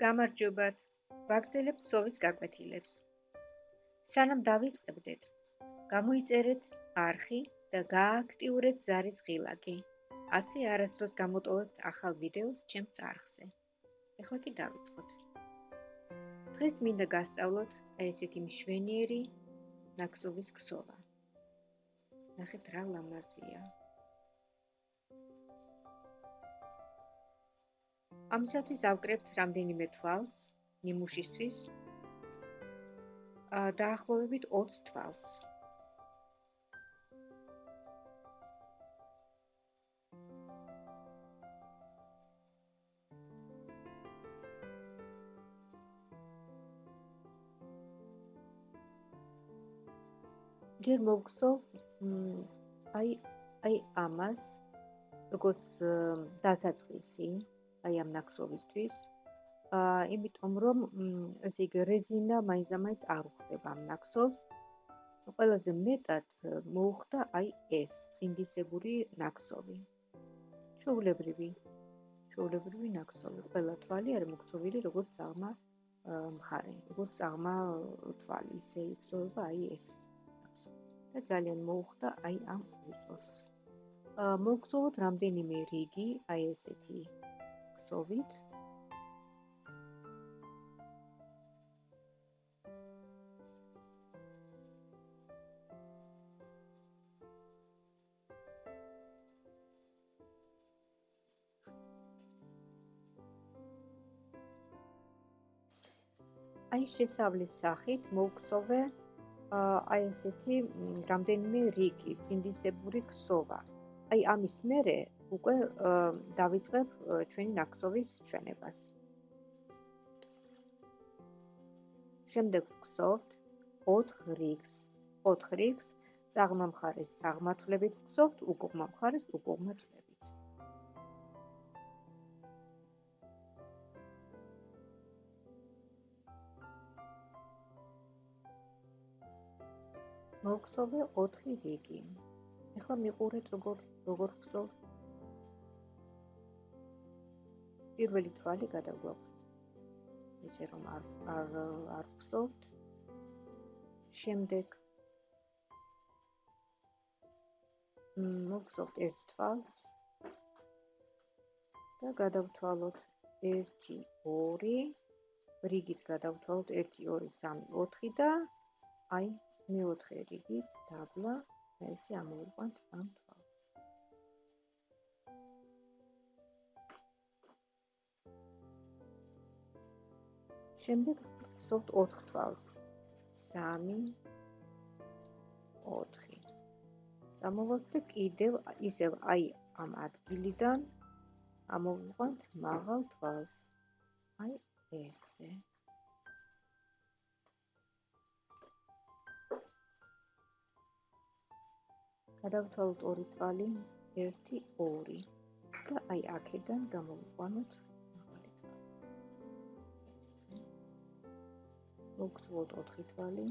გამარჯობათ. ვაგრძელებთ სოვის გაკვეთილებს. სანამ დავიწყებდეთ, გამოიწერეთ არხი და გააქტიურეთ ზარის ღილაკი. ასე არასდროს გამოტოვებთ ახალ ვიდეოს ჩემს არხზე. ეხლა კი დავიწყოთ. დღეს მინდა გასწავლოთ ესეთი მშვენიერი ნაკსოვის ქსოვა. ნახეთ რა ლამაზია. ამისათვის ავკრებთ რამდენიმე თვალს ნიმუშისთვის. აა დაახლოებით 20 თვალს. ჯერ მოგხსოვ აი აი ამას როგორც დასაწყისი აი ამ ნაკსოვისთვის. აა იმიტომ რომ ესე იგი რეზინა მაინც-მაინც არ უხდება ამ ნაკსოვს. ყველაზე მეტად მოუხდა აი ეს წინდისებური ნაკსოვი. ჩაულებრივი. ჩაულებრივი ნაკსოვი. ყველა თვალი არის მოგწოვილი როგორც წაღმა მხარე, როგორც წაღმა თვალი, ისე იწოება აი ეს. და ძალიან მოუხდა აი ამ აა მოგწოვოთ რამდენიმე რიგი აი ესეთი გასწოვით. აი შესავლის სახით მოვქსოვე აი ესეთი რამდენიმე რიგი, წინდისებური ქსოვა. აი ამის მერე უკვე დავიწყებ ჩვენი ნაკსოვის ჩვენებას. შემდეგ ვგზავთ 4 რიგს. 4 რიგს წაღმა მხარეს წაღმათვლებით ვგზავთ, უკუღმა მხარეს უკუღმათვლებით. მოგხსოვე 4 რიგი. ეხლა მიყურეთ როგორ როგორ ვგზავთ პირველი თვალი გადაგვაქვს. ისე რომ არ არ არ ვხსოვთ. შემდეგ მოგხსოვთ ერთ თვალს და გადავთვალოთ 1 2 რიგიც გადავთვალოთ 1 2 3 4 და აი მეოთხე რიგი დაბლა ესე ამოვიყვანთ ამ შემდეგ ვსოვთ 4 თვალს. 3 4 ამოვაქვს და კიდევ ისევ აი ამ ადგილიდან ამოვიყვანთ მაღალ თვალს. აი ესე. გადავთვალოთ ორი თვალი 1 2 და აი აქედან გამოვიყვანოთ მოგწვოთ 4 თვალი.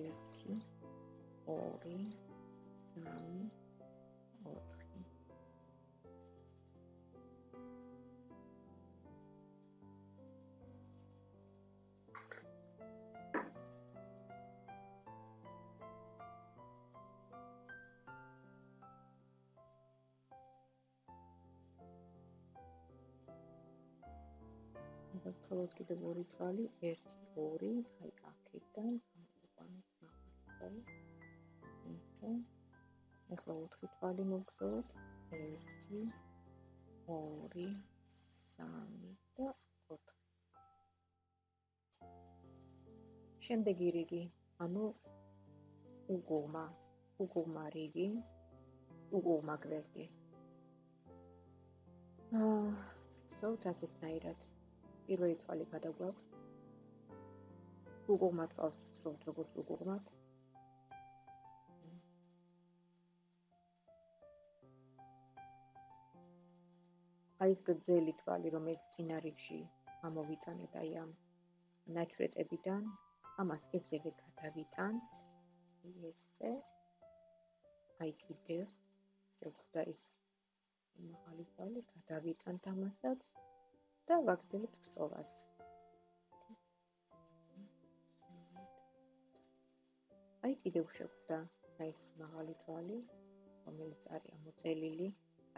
1 2 3 კიდევ ორი თვალი 1 2 აი აქედან ამოვანოთ მაგალითად ისე ახლა 4 თვალი მოგწევთ 1 2 3 და 4 შემდეგი რიგი ანუ უგომა უგომა რიგი უგომა გვერდი აა ზოგადად ასეთნაირად პირველი თვალი გადაგვაქვს. უგუღმათ თვალს ვწრობთ როგორც უგუღმათ. აი ეს გრძელი თვალი, რომელიც წინარიგში ამოვიტანეთ აი ამ ნაჩვეტებიდან, ამას ესევე გადავიტანთ. ესე. აი კიდევ შევხვდა ის მაღალი თვალი, გადავიტანთ ამასაც. და ვაგრძელებთ კწოვას. აი კიდევ შეგვდა აი ეს მაღალი თვალი, რომელიც არის ამოწელილი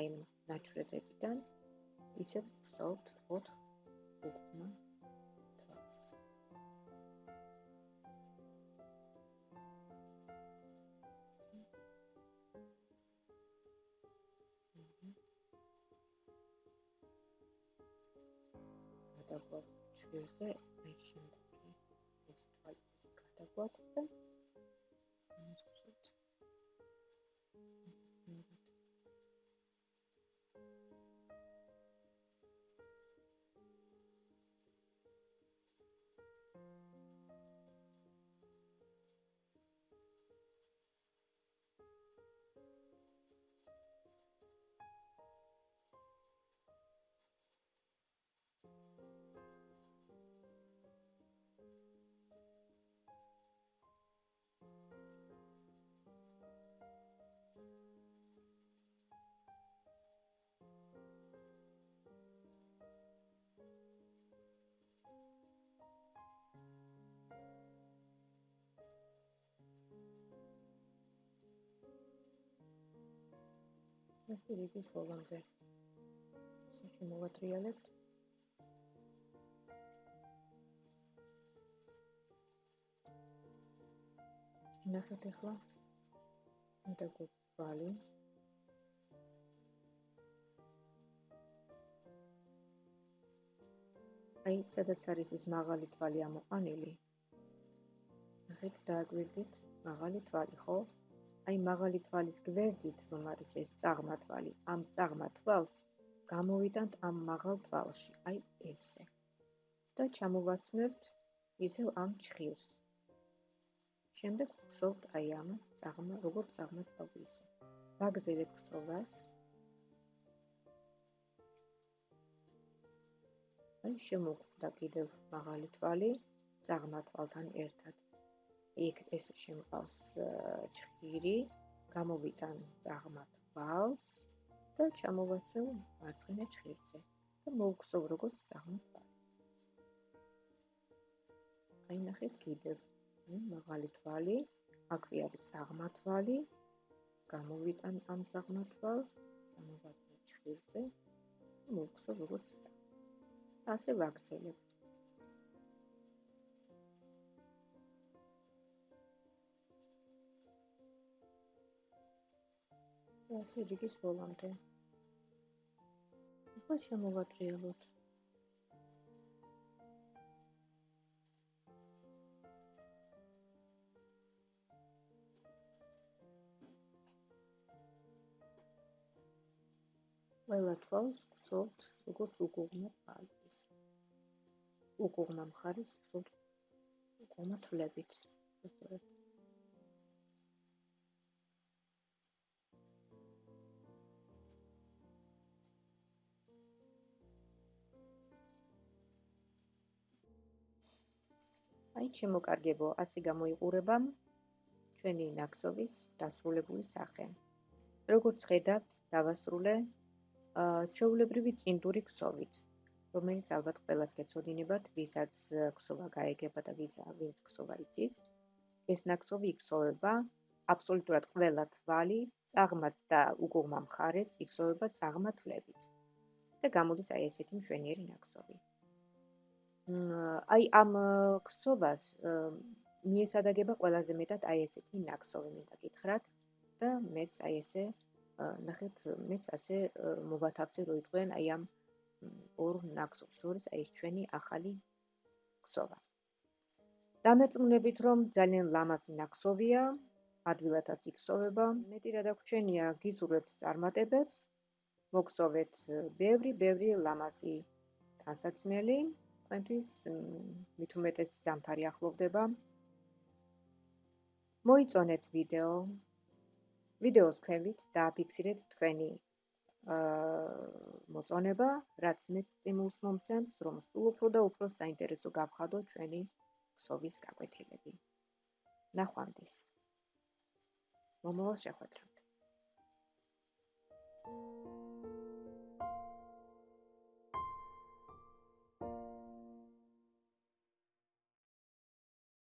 აი ნაჩვენებიდან. ისევ ვწოვთ 4 უკუნა ჩვილზე აი შემდეგი ეს თვალის გადაგვაქვს ესე იგი ბოლომდე ისე მოვატრიალებთ ნახეთ ახლა უნდა გვალი აი სადაც არის ეს მაღალი თვალი ამოყანილი ნახეთ დააგვირდით მაღალი თვალი ხო აი მაღალი თვალის გვერდით რომ არის ეს წაღმა თვალი ამ წაღმა თვალს გამოვიდანთ ამ მაღალ თვალში აი ესე. და ჩამოვაცნებთ ისევ ამ ჩხირს შემდეგ ვხსოვთ აი ამ წაღმა როგორც წაღმა თვალის ვაგზელებთ ხსოვას აი შემოგვდა კიდევ მაღალი თვალი წაღმა თვალთან ერთად იქ ეს შემყავს ჭხირი, გამოვიტან დაღმათ ვალს და ჩამოვაცევ მარცხენა ჭხირზე და მოვხსოვ როგორც დაღმათ ვალს. აი ნახეთ კიდევ მაღალი თვალი, აქვე არის დაღმათ ვალი, გამოვიტან ამ დაღმათ ვალს, ჩამოვაცევ ჭხირზე და მოვხსოვ როგორც დაღმათ. ასე ვაგრძელებ. ასე რიგის ბოლომდე. ახლა შემოვატრიალოთ. ყველა თვალს ვსოვთ, როგორც უკუღმა პალტის. უკუღმა მხარის ვსოვთ უკუღმა თვლებით. სწორედ. აი შემოკარგებო, ასე გამოიყურება ჩვენი ნაკსოვის დასრულებული სახე. როგორც ხედავთ, დავასრულე ჩვეულებრივი წინტური ქსოვით, რომელიც ალბათ ყველას გეცოდინებათ, ვისაც ქსოვა გაეგება და ვინც ქსოვა იცის. ეს ნაკსოვი იქსოვება აბსოლუტურად ყველა თვალი, წაღმათ და უგუღმა მხარეც იქსოვება წაღმათლებით. და გამოდის აი ესეთი მშვენიერი ნაკსოვი. აი ამ ქსოვას მიესადაგება ყველაზე მეტად აი ესეთი ნაკსოვი მინდა გითხრათ და მეც აი ესე ნახეთ მეც ასე მოვათავსე რო იყვენ აი ამ ორ ნაკსოვს შორის აი ეს ჩვენი ახალი ქსოვა. დამერწმუნებით რომ ძალიან ლამაზი ნაკსოვია ადვილადაც იქსოვება მეტი რა დაგვრჩენია გიზურებთ წარმატებებს მოგსოვეთ ბევრი ბევრი ლამაზი დასაცმელი მით უმეტეს ზამთარი ახლოვდება. მოიწონეთ ვიდეო. ვიდეოს ქვევით დააფიქსირეთ თქვენი აა მოწონება, რაც მე სტიმულს მომცემს, რომ სულ უფრო და უფრო საინტერესო გავხადო ჩვენი ქსოვის გაკვეთილები. ნახვამდის. მომავალ შეხვედრამდე. Thank you.